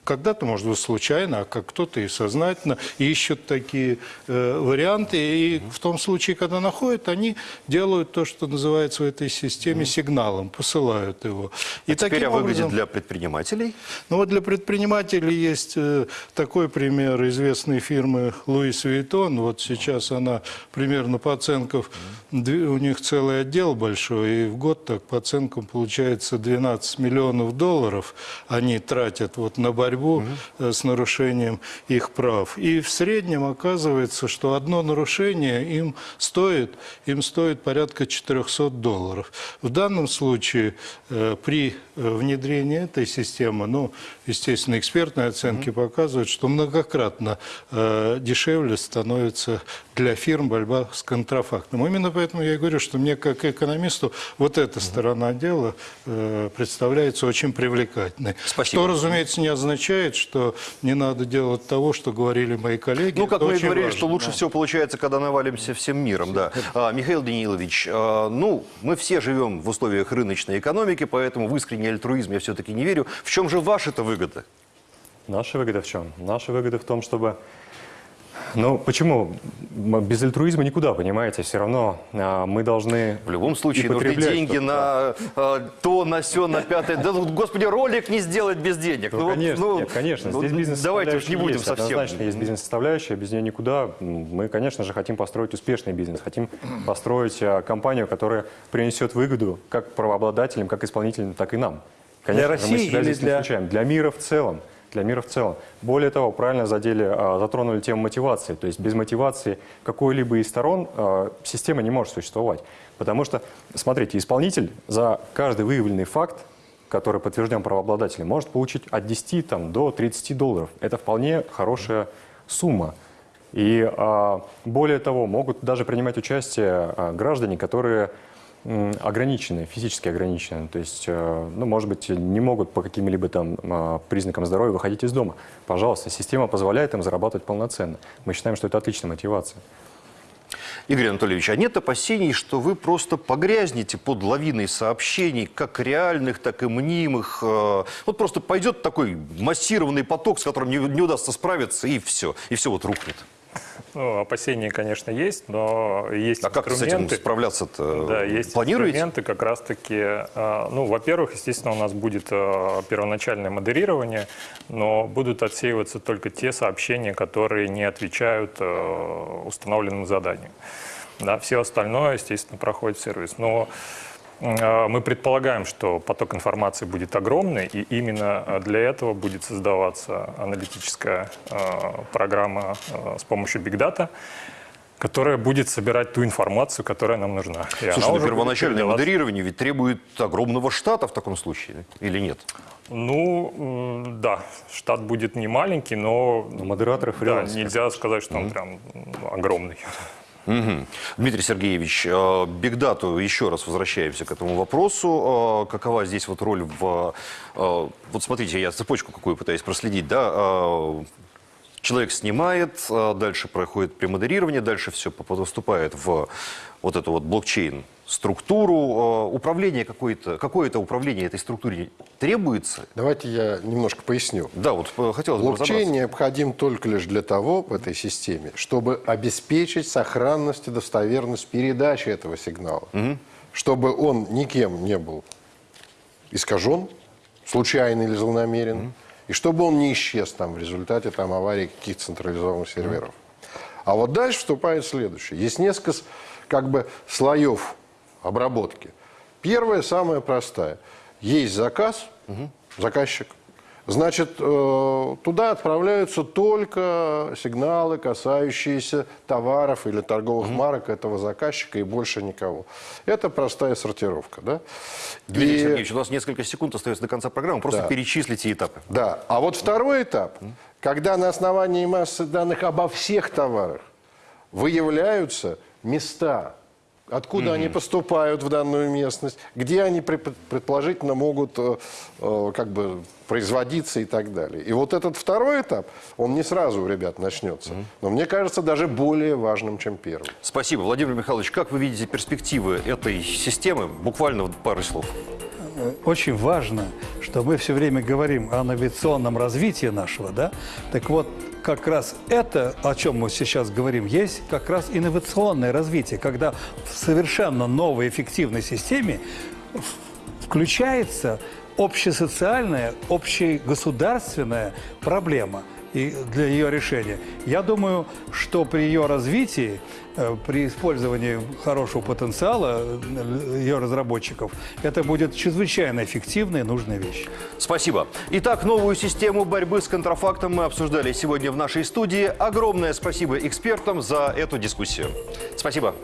когда-то, может быть, случайно, а как кто-то и сознательно ищут такие э, варианты. И в том случае, когда находят, они делают то, что называется в этой системе сигналом, посылают его. И А теперь таким выгоде образом- для предпринимателей. ну вот для предпринимателей есть э, такой пример известной фирмы Луис Виттон. Вот сейчас она примерно по оценкам, у них целый отдел большой, и в год так по оценкам получается 12 миллионов долларов они тратят вот на борьбу э, с нарушением их прав. И в среднем оказывается, что одно нарушение им стоит, им стоит порядка 400 долларов. В данном случае э, при э, внедрении этой системы, ну, естественно, экспертные оценки показывают, что многократно дешевле становится для фирм борьба с контрафактом. Именно поэтому я и говорю, что мне как экономисту вот эта сторона дела э, представляется очень привлекательной. Спасибо. Что, разумеется, не означает, что не надо делать того, что говорили мои коллеги. Ну, как Это мы и говорили, важно. что лучше всего получается, когда навалимся всем миром, да. А, Михаил Данилович, а, ну, мы все живем в условиях рыночной экономики, поэтому в искренний альтруизм я все-таки не верю. В чем же ваша-то выгода? Наша выгода в чем? Наша выгода в том, чтобы... Ну, почему? Без альтруизма никуда, понимаете? Все равно а, мы должны... В любом случае нужны деньги на а, то, на все, на пятое. Да, ну, господи, ролик не сделать без денег. Ну, вот, конечно, ну, нет, конечно. ну, Здесь бизнес Давайте уж не будем совсем. Однозначно есть бизнес-составляющая, без нее никуда. Мы, конечно же, хотим построить успешный бизнес, хотим построить а, компанию, которая принесет выгоду как правообладателям, как исполнителям, так и нам. Конечно мы России себя или здесь не для- исключаем. Для мира в целом. Для мира в целом. Более того, правильно задели, а, затронули тему мотивации. То есть без мотивации какой-либо из сторон а, система не может существовать. Потому что, смотрите, исполнитель за каждый выявленный факт который подтвержден правообладателем, может получить от 10 там, до 30 долларов. Это вполне хорошая сумма. И а, более того, могут даже принимать участие граждане, которые ограничены, физически ограничены. То есть, э, ну, может быть, не могут по каким-либо там а, признакам здоровья выходить из дома. Пожалуйста, система позволяет им зарабатывать полноценно. Мы считаем, что это отличная мотивация. Игорь Анатольевич, а нет опасений, что вы просто погрязнете под лавиной сообщений, как реальных, так и мнимых? э, Вот просто пойдет такой массированный поток, с которым не, не удастся справиться, и все. И все вот рухнет. Ну, опасения, конечно, есть, но есть А как с этим инструменты. справляться-то? Да, есть Планируете? инструменты как раз-таки, э, ну, во-первых, естественно, у нас будет э, первоначальное модерирование, но будут отсеиваться только те сообщения, которые не отвечают э, установленному заданию. Да, все остальное, естественно, проходит сервис. Но мы предполагаем, что поток информации будет огромный, и именно э, для этого будет создаваться аналитическая э, программа с помощью Big Data, которая будет собирать ту информацию, которая нам нужна. И Слушай, ну первоначальное модерирование ведь требует огромного штата в таком случае, или нет? Ну, да, штат будет не маленький, но модераторы, да, фрилансеры. нельзя сказать, что он прям м, огромный. Мгм. Дмитрий Сергеевич, э, бигдату, еще раз возвращаемся к этому вопросу. Э, Какова здесь вот роль в... э, Вот смотрите, я цепочку какую пытаюсь проследить, да? Человек снимает, дальше проходит премодерирование, дальше все поступает в вот эту вот блокчейн структуру. Э, Управление какое-то, какое-то управление этой структуре требуется? Давайте я немножко поясню. Да, вот э, хотелось бы Блокчейн необходим только лишь для того в этой системе, чтобы обеспечить сохранность и достоверность передачи этого сигнала. Чтобы он никем не был искажен, случайно или злонамеренно, и чтобы он не исчез там в результате там, аварии каких-то централизованных серверов. А вот дальше вступает следующее. Есть несколько как бы слоев обработки. Первая, самая простая. Есть заказ, заказчик. Значит, э, туда отправляются только сигналы, касающиеся товаров или торговых марок этого заказчика и больше никого. Это простая сортировка. Да? Дмитрий И- Сергеевич, у нас несколько секунд остается до конца программы. Просто Да. перечислите этапы. Да. А вот второй этап, когда на основании массы данных обо всех товарах выявляются места, откуда они поступают в данную местность, где они предположительно могут э, э, как бы производиться и так далее. И вот этот второй этап, он не сразу у ребят начнется, но мне кажется даже более важным, чем первый. Спасибо. Владимир Михайлович, как вы видите перспективы этой системы? Буквально в пару слов. очень важно, что мы все время говорим о инновационном развитии нашего, да? Так вот, как раз это, о чем мы сейчас говорим, есть как раз инновационное развитие, когда в совершенно новой эффективной системе включается общесоциальная, общегосударственная проблема и для ее решения. Я думаю, что при ее развитии, при использовании хорошего потенциала э, ее разработчиков, это будет чрезвычайно эффективная и нужная вещь. Спасибо. Итак, новую систему борьбы с контрафактом мы обсуждали сегодня в нашей студии. Огромное спасибо экспертам за эту дискуссию. Спасибо.